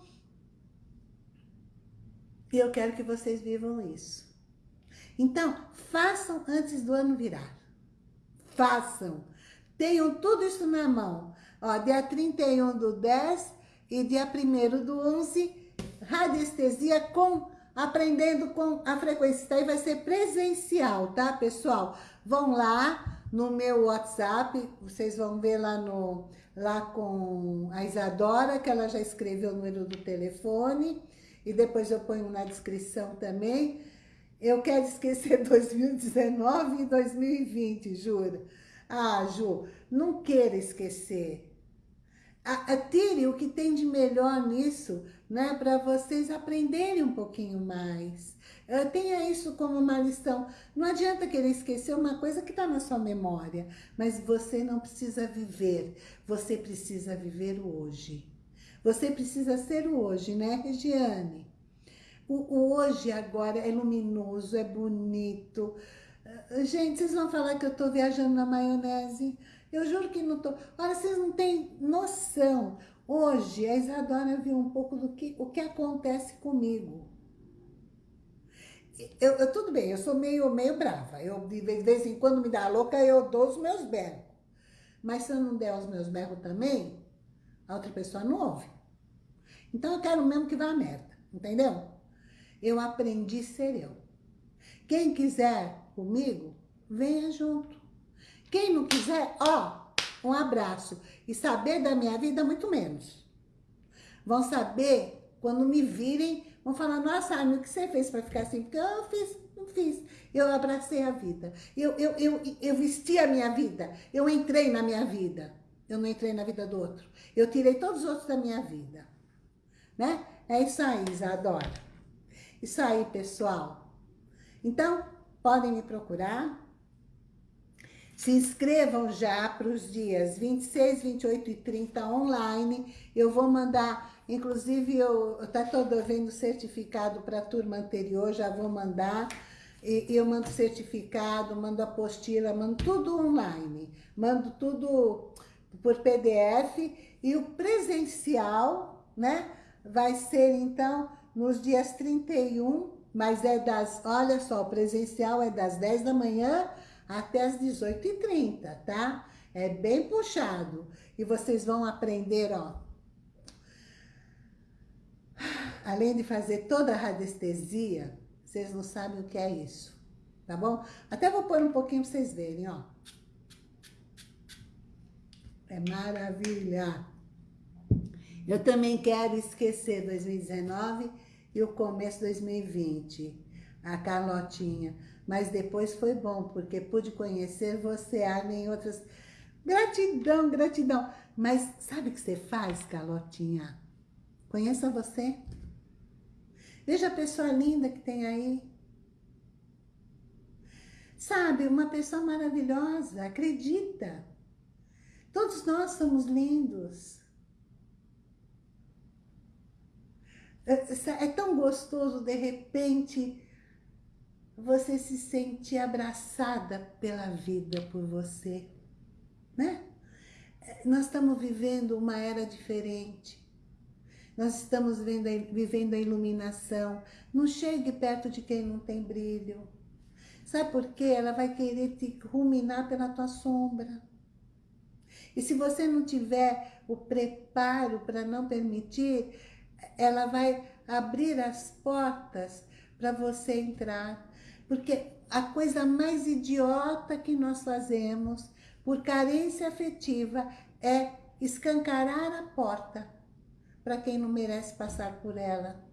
e eu quero que vocês vivam isso. Então, façam antes do ano virar. Façam. Tenham tudo isso na mão. Ó, dia 31 do 10 e dia 1 do 11, radiestesia com, aprendendo com a frequência. Isso aí vai ser presencial, tá, pessoal? Vão lá no meu WhatsApp, vocês vão ver lá, no, lá com a Isadora, que ela já escreveu o número do telefone e depois eu ponho na descrição também. Eu quero esquecer (laughs) 2019 e 2020, jura? Ah, Ju, não queira esquecer. Tire o que tem de melhor nisso, né? Para vocês aprenderem um pouquinho mais. Tenha isso como uma lição. Não adianta querer esquecer uma coisa que está na sua memória, mas você não precisa viver, você precisa viver o hoje. Você precisa ser o hoje, né, Regiane? O, hoje agora é luminoso, é bonito. Ah, gente, vocês vão falar que eu tô viajando na maionese? Eu juro que não tô. Olha, vocês não têm noção. Hoje, a Isadora viu um pouco do que, o que acontece comigo. Eu, eu, tudo bem, eu sou meio, meio brava. Eu, de vez em quando me dá louca, eu dou os meus berros. Mas se eu não der os meus berros também, a outra pessoa não ouve. Então eu quero mesmo que vá a merda, entendeu? Eu aprendi a ser eu. Quem quiser comigo, venha junto. Quem não quiser, ó, um abraço. E saber da minha vida, muito menos. Vão saber, quando me virem, vão falar, nossa, Armin, o que você fez para ficar assim? Porque eu fiz, não fiz. Eu abracei a vida. Eu, eu, eu, eu vesti a minha vida. Eu entrei na minha vida. Eu não entrei na vida do outro. Eu tirei todos os outros da minha vida. Né? É isso aí, Isadora. Isso aí, pessoal. Então, podem me procurar. Se inscrevam já para os dias 26, 28 e 30 online. Eu vou mandar, inclusive, eu tá todo vendo certificado para a turma anterior, já vou mandar. E, eu mando certificado, mando apostila, mando tudo online. Mando tudo por PDF. E o presencial, né? Vai ser, então, nos dias 31, mas é das, olha só, o presencial é das 10 da manhã até as 18h30, tá? É bem puxado. E vocês vão aprender, ó. Além de fazer toda a radiestesia, vocês não sabem o que é isso, tá bom? Até vou pôr um pouquinho pra vocês verem, ó. É maravilha. Eu também quero esquecer 2019 e o começo de 2020. A Carlotinha mas depois foi bom, porque pude conhecer você, Armin, em outras... Gratidão, gratidão. Mas sabe o que você faz, Carlotinha? Conheça você. Veja a pessoa linda que tem aí. Sabe, uma pessoa maravilhosa, acredita. Todos nós somos lindos. É, é tão gostoso, de repente, você se sente abraçada pela vida por você, né? Nós estamos vivendo uma era diferente. Nós estamos vivendo a iluminação. Não chegue perto de quem não tem brilho. Sabe por quê? Ela vai querer te ruminar pela tua sombra. E se você não tiver o preparo para não permitir, ela vai abrir as portas para você entrar. Porque a coisa mais idiota que nós fazemos por carência afetiva é escancarar a porta para quem não merece passar por ela.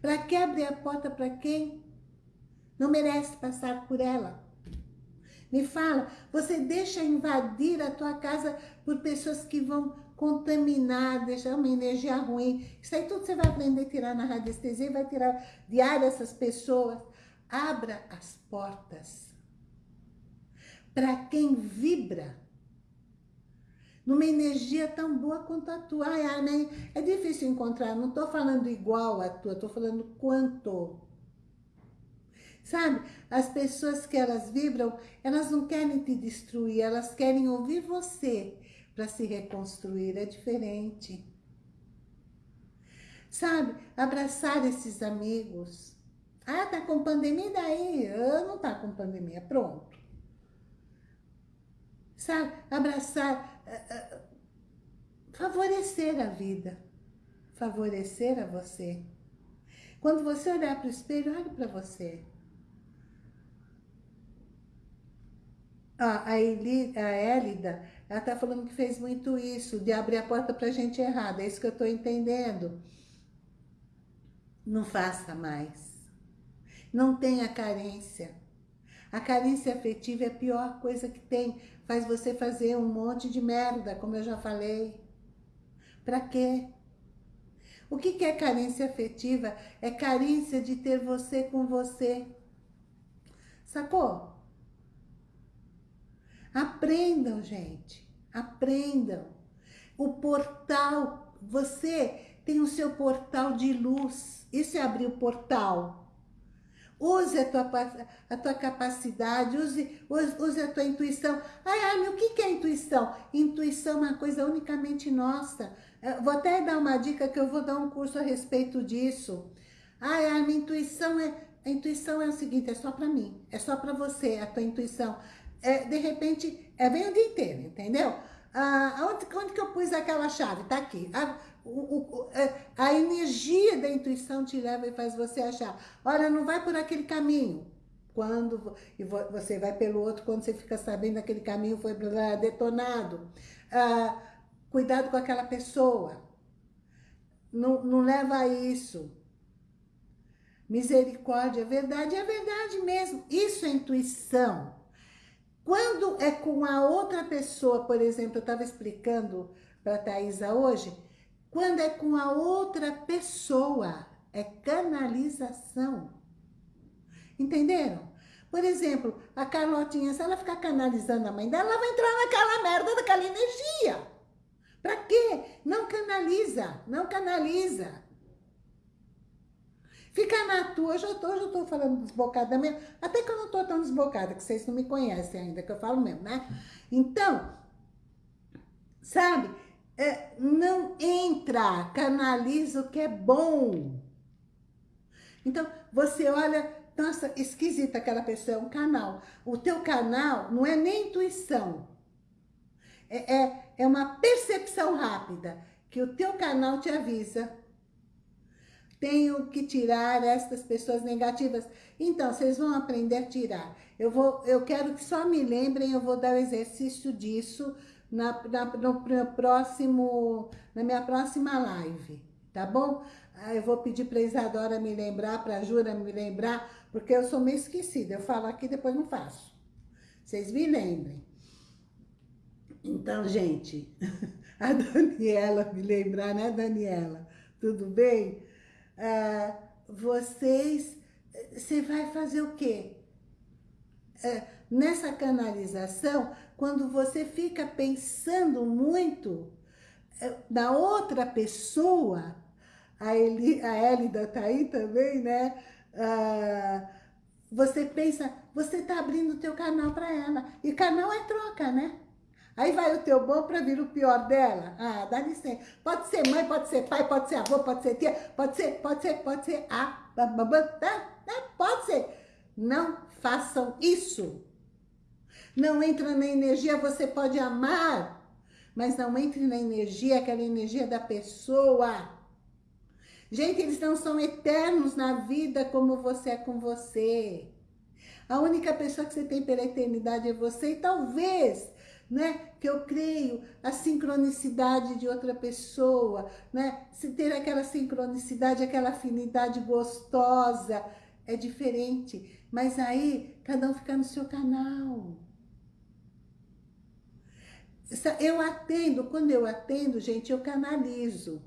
Para que abrir a porta para quem não merece passar por ela? Me fala, você deixa invadir a tua casa por pessoas que vão contaminar, deixar uma energia ruim. Isso aí tudo você vai aprender a tirar na radiestesia, vai tirar diário essas pessoas. Abra as portas para quem vibra numa energia tão boa quanto a tua. Ai, Armin, é difícil encontrar, não estou falando igual a tua, estou falando quanto. Sabe, as pessoas que elas vibram, elas não querem te destruir, elas querem ouvir você para se reconstruir, é diferente. Sabe, abraçar esses amigos, ah, tá com pandemia, daí? Eu não tá com pandemia, pronto. Sabe, abraçar, uh, uh, favorecer a vida, favorecer a você. Quando você olhar para o espelho, olhe para você. Ah, a, a Elida, ela tá falando que fez muito isso, de abrir a porta para gente errada. É isso que eu tô entendendo. Não faça mais. Não tenha carência. A carência afetiva é a pior coisa que tem. Faz você fazer um monte de merda, como eu já falei. Pra quê? O que é carência afetiva? É carência de ter você com você. Sacou? Aprendam, gente. Aprendam. O portal você tem o seu portal de luz. Isso é abrir o portal. Use a tua, a tua capacidade, use, use, a tua intuição. Ai, ai, o que, que é intuição? Intuição é uma coisa unicamente nossa. Eu vou até dar uma dica que eu vou dar um curso a respeito disso. Ai, ai, minha intuição é... A intuição é o seguinte, é só para mim, é só para você, a tua intuição. É, de repente, é bem o dia inteiro, entendeu? Ah, onde, onde que eu pus aquela chave? Tá aqui. Ah, o, o, é, a energia da intuição te leva e faz você achar. Olha, não vai por aquele caminho. Quando e você vai pelo outro, quando você fica sabendo que aquele caminho foi detonado. Ah, cuidado com aquela pessoa. Não, não leva a isso. Misericórdia, verdade, é verdade mesmo. Isso é intuição. Quando é com a outra pessoa, por exemplo, eu estava explicando para a Thaisa hoje, quando é com a outra pessoa, é canalização. Entenderam? Por exemplo, a Carlotinha, se ela ficar canalizando a mãe dela, ela vai entrar naquela merda daquela energia. Pra quê? Não canaliza, não canaliza. Fica na tua, hoje eu tô, hoje tô falando desbocada mesmo, até que eu não tô tão desbocada, que vocês não me conhecem ainda, que eu falo mesmo, né? Então, sabe, é, não entra, canaliza o que é bom. Então, você olha, nossa, esquisita aquela pessoa, é um canal. O teu canal não é nem intuição, é, é, é uma percepção rápida, que o teu canal te avisa. Tenho que tirar estas pessoas negativas. Então, vocês vão aprender a tirar. Eu, vou, eu quero que só me lembrem, eu vou dar o exercício disso na, na, no, próximo, na minha próxima live, tá bom? Eu vou pedir para Isadora me lembrar, para a Jura me lembrar, porque eu sou meio esquecida. Eu falo aqui, depois não faço. Vocês me lembrem. Então, gente, (laughs) a Daniela me lembrar, né, Daniela? Tudo bem? Ah, vocês, você vai fazer o quê? É, nessa canalização, quando você fica pensando muito é, na outra pessoa, a, Eli, a Elida tá aí também, né? Ah, você pensa, você tá abrindo o teu canal para ela. E canal é troca, né? Aí vai o teu bom para vir o pior dela. Ah, dá licença. Pode ser mãe, pode ser pai, pode ser avô, pode ser tia, pode ser, pode ser, pode ser a, pode ser. Não façam isso. Não entra na energia, você pode amar, mas não entre na energia, aquela energia da pessoa. Gente, eles não são eternos na vida como você é com você. A única pessoa que você tem pela eternidade é você e talvez, né, que eu creio, a sincronicidade de outra pessoa, né, se ter aquela sincronicidade, aquela afinidade gostosa, é diferente. Mas aí, cada um fica no seu canal. Eu atendo, quando eu atendo, gente, eu canalizo.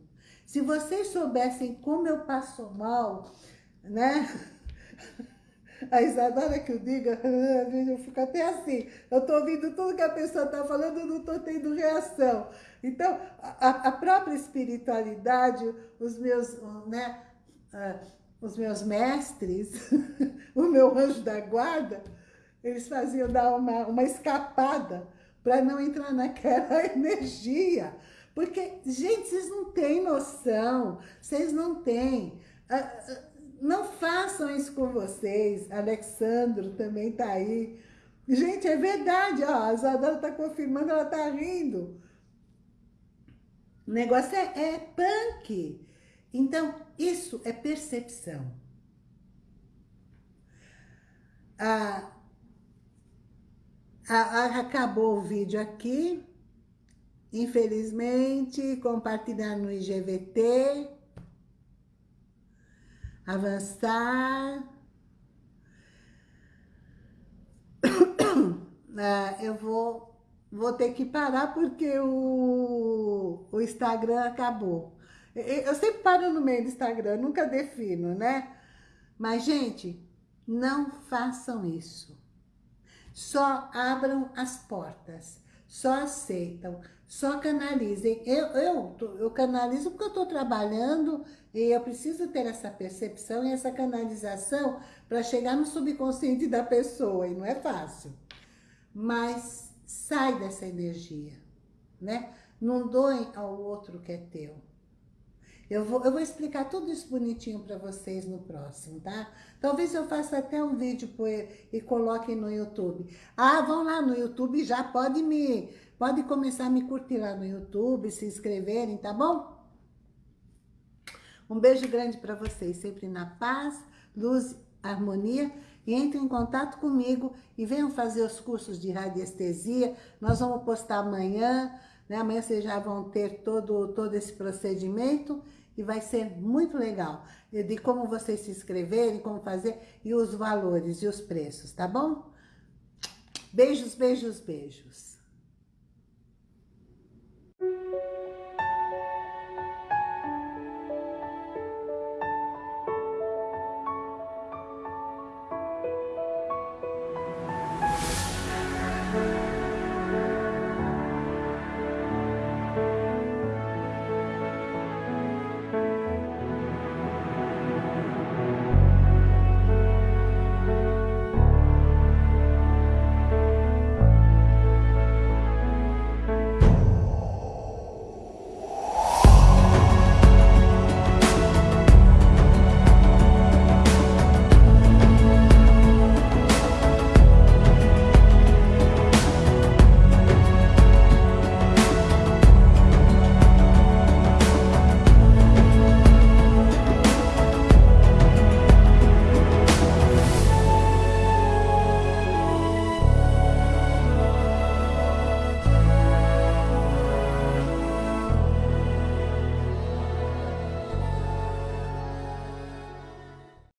Se vocês soubessem como eu passo mal, né? (laughs) A Isadora que eu diga, (laughs) eu fico até assim. Eu tô ouvindo tudo que a pessoa tá falando, não tô tendo reação. Então, a, a própria espiritualidade, os meus, né, uh, os meus mestres, (laughs) o meu anjo da guarda, eles faziam dar uma, uma escapada para não entrar naquela (laughs) energia. Porque, gente, vocês não têm noção, vocês não têm. Ah, ah, não façam isso com vocês. Alexandro também está aí. Gente, é verdade, ó, a Isadora está confirmando, ela está rindo. O negócio é, é punk. Então, isso é percepção. Ah, acabou o vídeo aqui. Infelizmente, compartilhar no IGVT. Avançar. Ah, (coughs) eu vou, vou ter que parar porque o, o Instagram acabou. Eu sempre paro no meio do Instagram, nunca defino, né? Mas, gente, não façam isso. Só abram as portas, só aceitam, Só canalizem. Eu, eu, eu canalizo porque eu estou trabalhando e eu preciso ter essa percepção e essa canalização para chegar no subconsciente da pessoa. E não é fácil. Mas sai dessa energia, né? Não doem ao outro que é teu. Eu vou, eu vou explicar tudo isso bonitinho para vocês no próximo, tá? Talvez eu faça até um vídeo e coloque no YouTube. Ah, vão lá no YouTube, já pode me Pode começar a me curtir lá no YouTube, se inscreverem, tá bom? Um beijo grande para vocês, sempre na paz, luz, harmonia. E entrem em contato comigo e venham fazer os cursos de radiestesia. Nós vamos postar amanhã, né? Amanhã vocês já vão ter todo, todo esse procedimento e vai ser muito legal. De como vocês se inscreverem, como fazer e os valores e os preços, tá bom? Beijos, beijos, beijos.